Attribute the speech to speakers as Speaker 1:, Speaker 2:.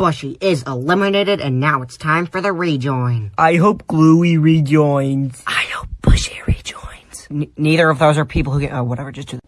Speaker 1: Bushy is eliminated, and now it's time for the rejoin.
Speaker 2: I hope Gluey rejoins.
Speaker 1: I hope Bushy rejoins. N neither of those are people who get, oh, whatever, just do